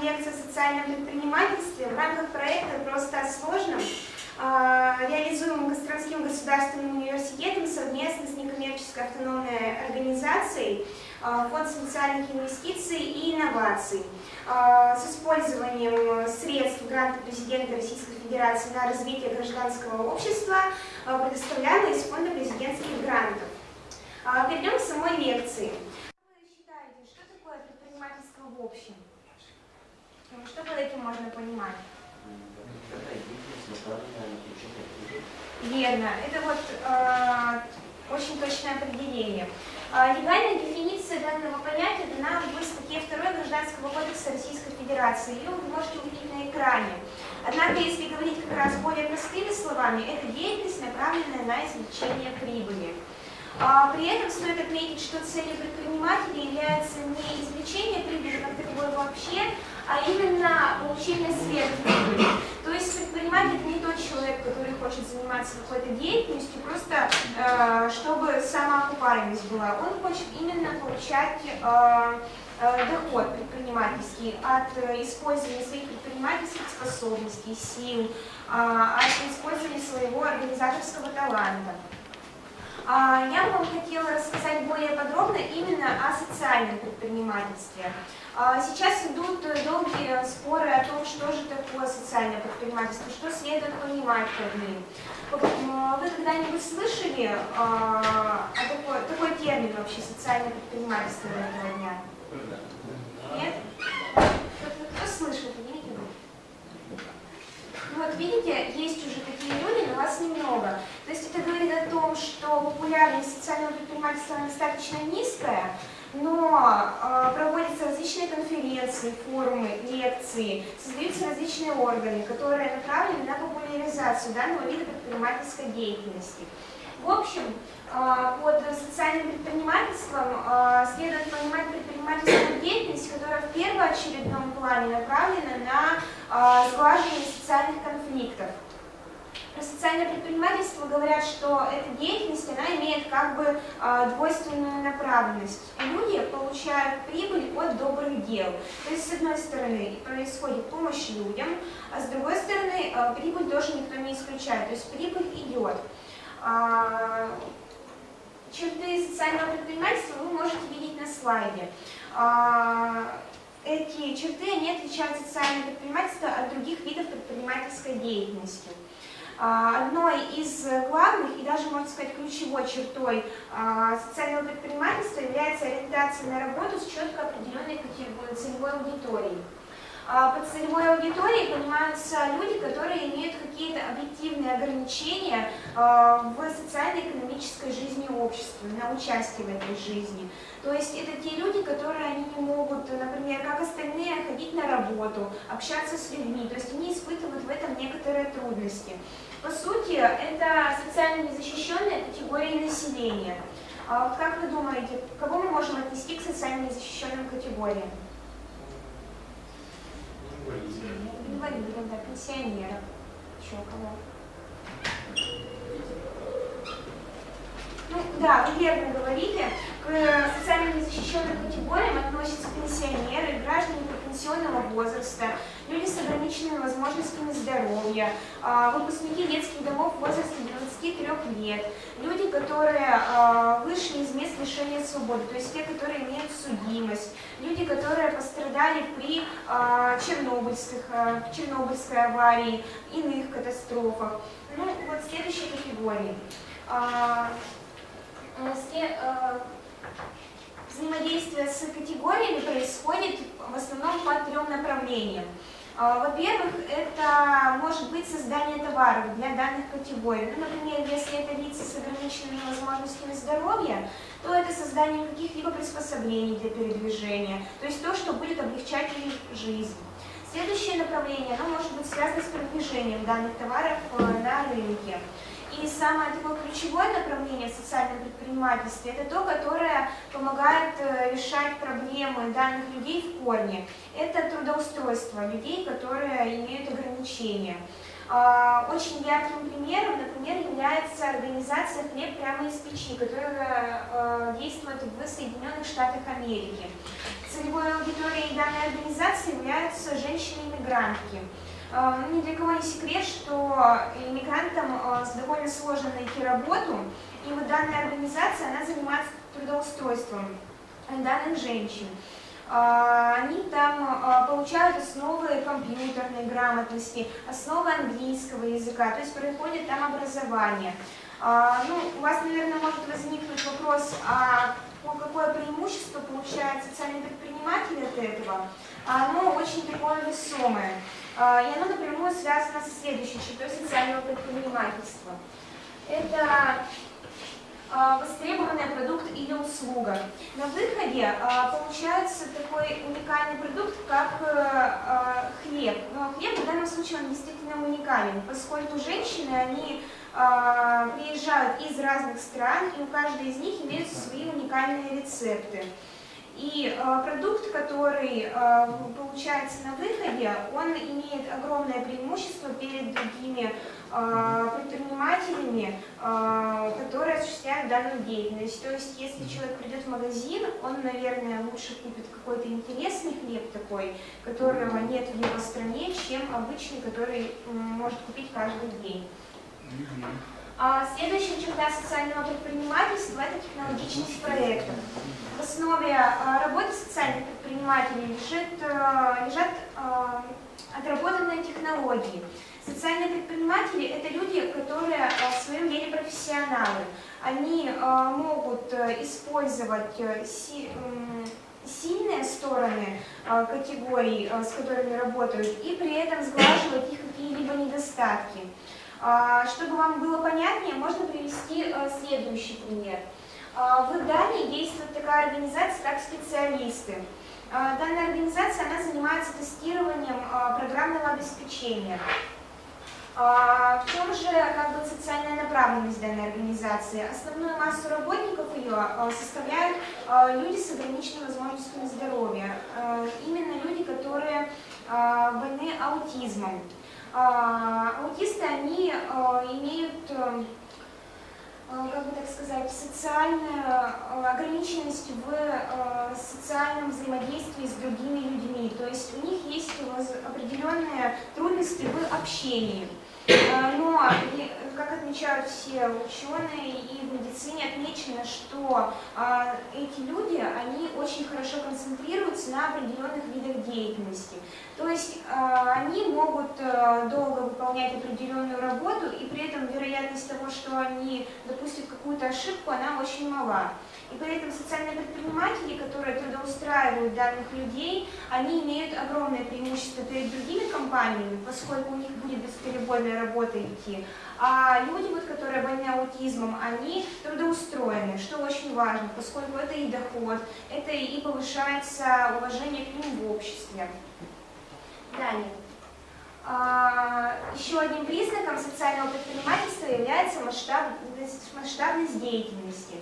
лекцию о социальном предпринимательстве в рамках проекта «Просто о сложном», а, реализуемым Костромским государственным университетом совместно с некоммерческой автономной организацией а, Фонд социальных инвестиций и инноваций а, с использованием средств гранта президента Российской Федерации на развитие гражданского общества, предоставляемые из Фонда президентских грантов. Перейдем к самой лекции. Как вы считаете, что такое предпринимательство в общем? Что под этим можно понимать? Верно. Это вот э, очень точное определение. Э, легальная дефиниция данного понятия дана в статье 2 Гражданского кодекса Российской Федерации. Ее вы можете увидеть на экране. Однако, если говорить как раз более простыми словами, это деятельность, направленная на извлечение прибыли. А, при этом стоит отметить, что целью предпринимателя является не извлечение прибыли как таковой вообще, а именно получение сверхприбыли. То есть предприниматель это не тот человек, который хочет заниматься какой-то деятельностью, просто э, чтобы самоокупаемость была. Он хочет именно получать э, э, доход предпринимательский от использования своих предпринимательских способностей, сил, от использования своего организаторского таланта. А, я бы вам хотела рассказать более подробно именно о социальном предпринимательстве. А, сейчас идут долгие споры о том, что же такое социальное предпринимательство, что следует понимать под ним. Вы когда-нибудь слышали а, о такой, такой термин вообще социальное предпринимательство этого дня? Нет? Кто, слышал? Поднимите. Ну вот видите, есть уже такие люди, но вас немного. То есть это говорит о том, что популярность социального предпринимательства достаточно низкая, но э, проводятся различные конференции, форумы, лекции, создаются различные органы, которые направлены на популяризацию данного вида предпринимательской деятельности. В общем, э, под социальным предпринимательством э, следует понимать предпринимательскую деятельность, которая в первоочередном плане направлена на э, сглаживание социальных конфликтов. Социальное предпринимательство говорят, что эта деятельность, она имеет как бы двойственную направленность. Люди получают прибыль от добрых дел. То есть, с одной стороны, происходит помощь людям, а с другой стороны, прибыль тоже никто не исключает. То есть, прибыль идет. А, черты социального предпринимательства вы можете видеть на слайде. А, эти черты они отличают социальное предпринимательство от других видов предпринимательской деятельности. А, одной из главных и даже, можно сказать, ключевой чертой социального предпринимательства является ориентация на работу с четко определенной целевой аудиторией. А под целевой аудиторией понимаются люди, которые имеют какие-то объективные ограничения а, в социально-экономической жизни общества, на участие в этой жизни. То есть это те люди, которые они не могут, например, как остальные, ходить на работу, общаться с людьми, то есть они испытывают в этом некоторые трудности. По сути, это социально незащищенная категория населения. А как вы думаете, кого мы можем отнести к социально незащищенным категориям? Инвалидов, да, пенсионеров, еще кого. Ну да, вы верно говорите, к социально незащищенным категориям относятся пенсионеры, граждане пенсионного возраста, люди с ограниченными возможностями здоровья, а, выпускники детских домов в возрасте 23 лет, люди, которые а, вышли из мест лишения свободы, то есть те, которые имеют судимость, люди, которые пострадали при а, чернобыльских, чернобыльской аварии, иных катастрофах. Ну, вот следующие категории. Взаимодействие с категориями происходит в основном по трем направлениям. А, во-первых, это может быть создание товаров для данных категорий. Ну, например, если это лица с ограниченными возможностями здоровья, то это создание каких-либо приспособлений для передвижения, то есть то, что будет облегчать их жизнь. Следующее направление, оно может быть связано с продвижением данных товаров э, на рынке. И самое такое ключевое направление в социальном предпринимательстве – это то, которое помогает э, решать проблемы данных людей в корне. Это трудоустройство людей, которые имеют ограничения. А, очень ярким примером, например, является организация «Хлеб прямо из печи», которая а, действует в Соединенных Штатах Америки. Целевой аудиторией данной организации являются женщины-иммигрантки. А, ни для кого не секрет, что иммигрантам довольно сложно найти работу, и вот данная организация, она занимается трудоустройством данных женщин. А, они там а, получают основы компьютерной грамотности, основы английского языка, то есть проходит там образование. А, ну, у вас, наверное, может возникнуть вопрос, а какое преимущество получает социальный предприниматель от этого? Оно очень такое весомое. И оно напрямую связано со следующей чертой социального предпринимательства. Это а, востребованный продукт или услуга. На выходе а, получается такой уникальный продукт, как э, а, хлеб. Но хлеб в данном случае он действительно уникален, поскольку женщины, они приезжают из разных стран, и у каждой из них имеются свои уникальные рецепты. И э, продукт, который э, получается на выходе, он имеет огромное преимущество перед другими э, предпринимателями, э, которые осуществляют данную деятельность. То есть, если человек придет в магазин, он, наверное, лучше купит какой-то интересный хлеб такой, которого нет в его стране, чем обычный, который э, может купить каждый день. А следующая черта социального предпринимательства – это технологичность проектов. В основе а, работы социальных предпринимателей лежит, а, лежат отработанные технологии. Социальные предприниматели – это люди, которые в своем деле профессионалы. Они могут э, использовать э, сильные стороны категорий, с которыми работают, и при этом сглаживать их какие-либо недостатки. А, чтобы вам было понятнее, можно привести э, следующий пример. А, в Дании действует такая организация, как специалисты. А, данная организация она занимается тестированием программного обеспечения. В чем же как бы, социальная направленность данной организации? Основную массу работников ее составляют люди с ограниченными возможностями здоровья. Именно люди, которые больны аутизмом. Аутисты, они а, имеют, а, как бы так сказать, социальную ограниченность в социальном взаимодействии с другими людьми. То есть у них есть определенные трудности в общении. Но, как отмечают все ученые и в медицине отмечено, что эти люди, они очень хорошо концентрируются на определенных видах деятельности. То есть они могут э, долго выполнять определенную работу, и при этом вероятность того, что они допустят какую-то ошибку, она очень мала. И при этом социальные предприниматели, которые трудоустраивают данных людей, они имеют огромное преимущество перед другими компаниями, поскольку у них будет бесперебойная работа идти. А люди, вот, которые больны аутизмом, они трудоустроены, что очень важно, поскольку это и доход, это и повышается уважение к ним в обществе. Далее. А, еще одним признаком социального предпринимательства является масштабность, масштабность деятельности.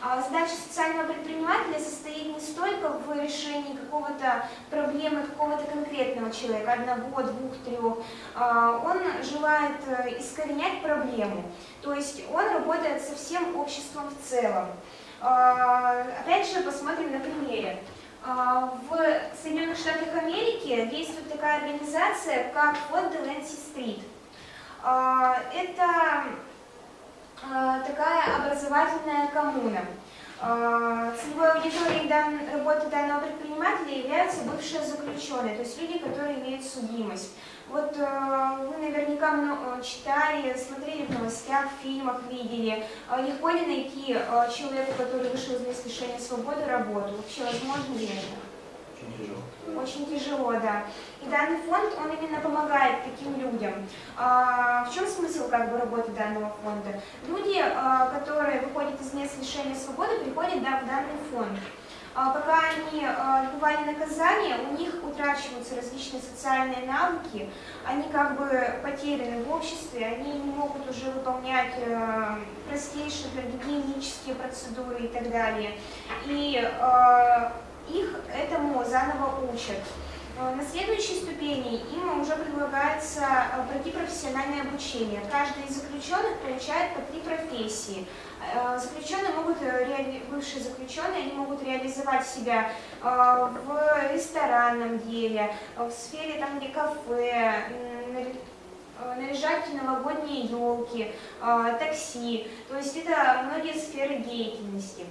А задача социального предпринимателя состоит не столько в решении какого-то проблемы какого-то конкретного человека, одного, двух, трех. А, он желает э, искоренять проблему, то есть он работает со всем обществом в целом. А, опять же, посмотрим на примере. В Соединенных Штатах Америки действует такая организация, как фонд Деленси Стрит. Это а, такая образовательная коммуна. А, целевой аудиторией дан, работы данного предпринимателя являются бывшие заключенные, то есть люди, которые имеют судимость. Вот а, вы наверняка много читали, смотрели в новостях, в фильмах, видели. Легко ли найти человеку, который вышел из мест лишения свободы, работу? Вообще возможно ли это? Очень тяжело. Очень тяжело, да. И данный фонд, он именно помогает таким людям. А, в чем смысл как бы работы данного фонда? Люди, а, которые выходят из мест лишения свободы, приходят да, в данный фонд. А, пока они а, отбывали наказание, у них утрачиваются различные социальные навыки, они как бы потеряны в обществе, они не могут уже выполнять а, простейшие гигиенические процедуры и так далее. И их этому заново учат. Э, на следующей ступени им уже предлагается э, пройти профессиональное обучение. Каждый из заключенных получает по три профессии. Э, заключенные могут, бывшие заключенные, они могут реализовать себя в ресторанном деле, в сфере там, где кафе, наряжать новогодние елки, такси. То есть это многие сферы деятельности.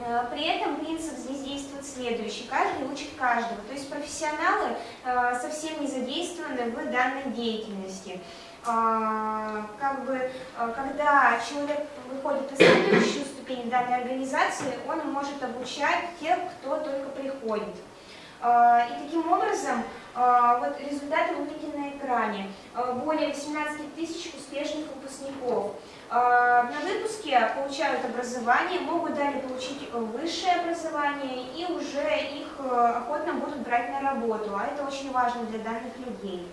Э, при этом принцип здесь действует следующий. Каждый учит каждого. То есть профессионалы э, совсем не задействованы в данной деятельности. А, как бы, э, когда человек выходит на следующую ступень данной организации, он может обучать тех, кто только приходит. И таким образом, вот результаты вы видите на экране. Более 18 тысяч успешных выпускников. А, на выпуске получают образование, могут далее получить высшее образование и уже их э, охотно будут брать на работу, а это очень важно для данных людей.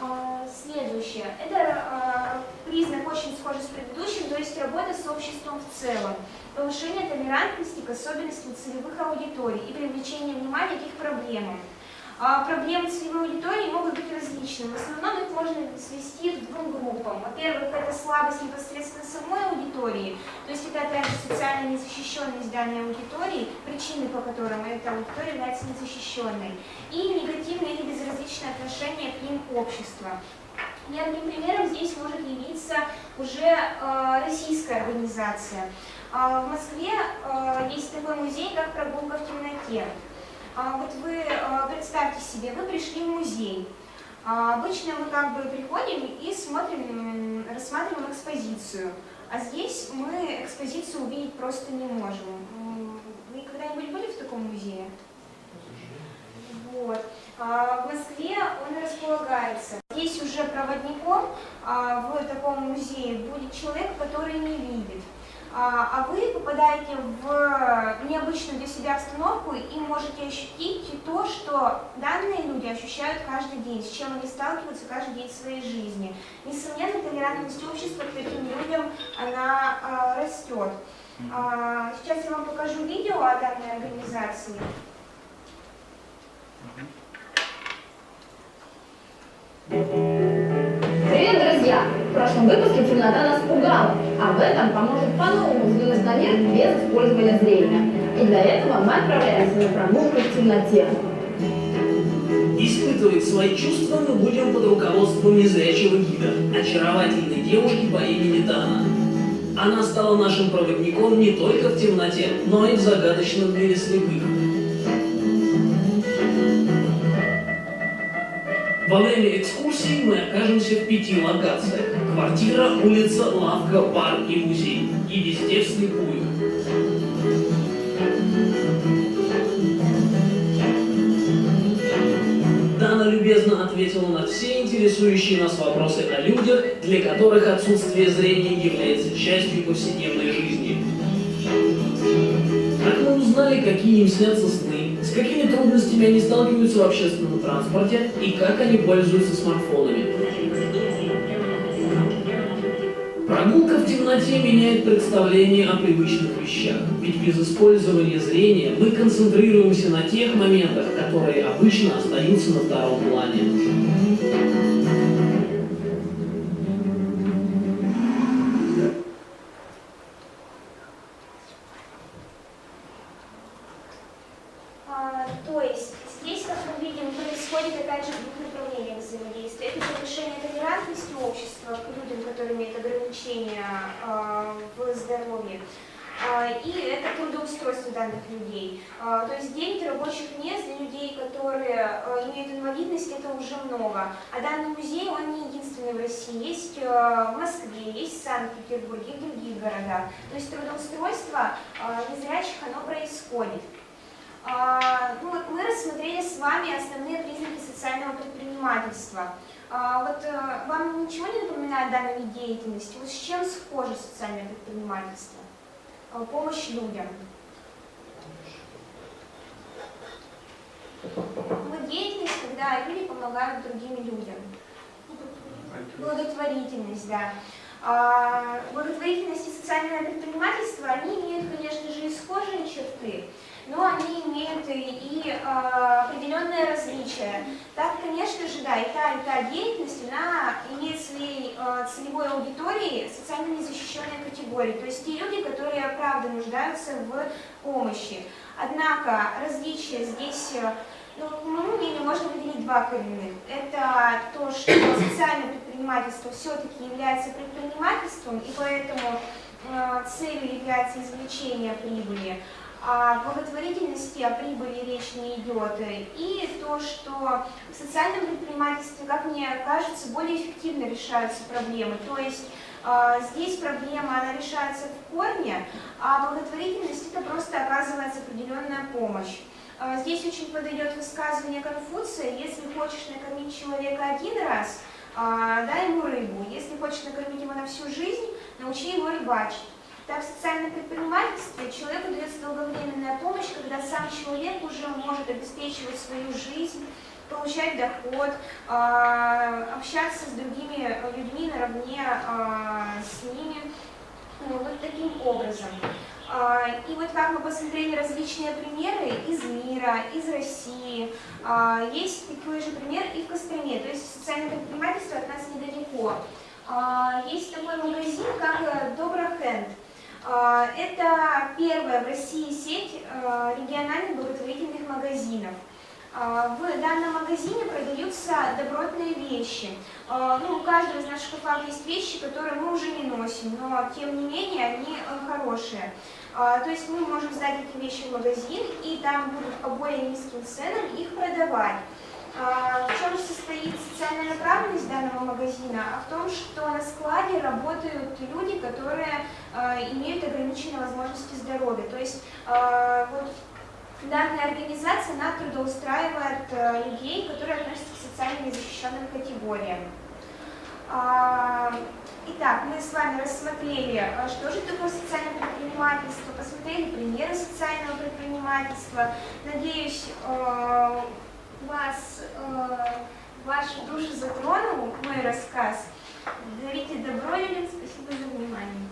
А, следующее. Это а, признак очень схожий с предыдущим, то есть работа с обществом в целом. Повышение толерантности к особенностям целевых аудиторий и привлечение внимания к их проблемам. А проблемы целевой аудитории могут быть различными. В основном их можно свести к двум группам. Во-первых, это слабость непосредственно самой аудитории, то есть это опять же социальная незащищенность данной аудитории, причины по которым эта аудитория является незащищенной, и негативное или безразличное отношение к ним общества. Ярким примером здесь может явиться уже э, российская организация. Э, в Москве э, есть такой музей, как «Прогулка в темноте». А, вот вы а, представьте себе, вы пришли в музей. А, обычно мы как бы приходим и смотрим, рассматриваем экспозицию. А здесь мы экспозицию увидеть просто не можем. Вы когда-нибудь были в таком музее? Вот. В Москве он располагается. Здесь уже проводником в таком музее будет человек, который не видит. А, а вы попадаете в необычную для себя обстановку и можете ощутить то, что данные люди ощущают каждый день, с чем они сталкиваются каждый день в своей жизни. Несомненно, толерантность общества к таким людям, она а, растет. А, сейчас я вам покажу видео о данной организации. Друзья! В прошлом выпуске темнота нас пугала, а в этом поможет по-новому взглянуть наверх без использования зрения. И для этого мы отправляемся на прогулку в темноте. Испытывать свои чувства мы будем под руководством незрячего гида, очаровательной девушки по имени Дана. Она стала нашим проводником не только в темноте, но и в загадочном мире слепых. Во время экскурсии мы окажемся в пяти локациях. Квартира, улица, лавка, бар и музей. И везде вслепую. Дана любезно ответила на все интересующие нас вопросы о людях, для которых отсутствие зрения является частью повседневной жизни. Как мы узнали, какие им снятся сны, с какими трудностями они сталкиваются в общественном транспорте и как они пользуются смартфонами. Прогулка в темноте меняет представление о привычных вещах, ведь без использования зрения мы концентрируемся на тех моментах, которые обычно остаются на втором плане. А данный музей, он не единственный в России. Есть э, в Москве, есть в Санкт-Петербурге и в других. То есть трудоустройство э, незрячих, оно происходит. А, ну, вот мы рассмотрели с вами основные признаки социального предпринимательства. А, вот э, вам ничего не напоминает вид деятельности? Вот с чем схоже социальное предпринимательство? Помощь людям. Мы деятельность, когда люди помогают другим людям. Благотворительность, да. А, благотворительность и социальное предпринимательство, они имеют, конечно же, и схожие черты. но они имеют и, и а, определенные различия. Так, конечно же, да, и та, и та деятельность, она имеет своей а, целевой аудиторией социально незащищенные категории, то есть те люди, которые правда нуждаются в помощи. Однако различия здесь ну, по моему мнению, можно выделить два коренных. Это то, что социальное предпринимательство все-таки является предпринимательством, и поэтому э, целью является извлечение прибыли. А о благотворительности, о прибыли речь не идет. И то, что в социальном предпринимательстве, как мне кажется, более эффективно решаются проблемы. То есть э, здесь проблема, она решается в корне, а благотворительность это просто оказывается определенная помощь. А, здесь очень подойдет высказывание Конфуция, если хочешь накормить человека один раз, а, дай ему рыбу, если хочешь накормить его на всю жизнь, научи его рыбачить. Так, в социальном предпринимательстве человеку дается долговременная помощь, когда сам человек уже может обеспечивать свою жизнь, получать доход, а, общаться с другими людьми наравне с ними, ну, вот таким образом. А, и вот как мы посмотрели различные примеры из мира, из России, а, есть такой же пример и в Костроме, то есть социальное предпринимательство от нас недалеко. А, есть такой магазин, как э, Доброхенд. Это первая в России сеть э, региональных благотворительных магазинов. В данном магазине продаются добротные вещи. Ну, у каждого из наших шкафов есть вещи, которые мы уже не носим, но тем не менее они э, хорошие. А, то есть мы можем сдать эти вещи в магазин, и там будут по более низким ценам их продавать. А, в чем состоит социальная направленность данного магазина? А в том, что на складе работают люди, которые а, имеют ограниченные возможности здоровья. То есть вот данная организация, она трудоустраивает людей, которые относятся к социально незащищенным категориям. Итак, мы с вами рассмотрели, э, что же такое социальное предпринимательство, посмотрели примеры социального предпринимательства. Надеюсь, э, вас, э, вашу душу затронул мой рассказ. Дарите добро, Юлин, спасибо за внимание.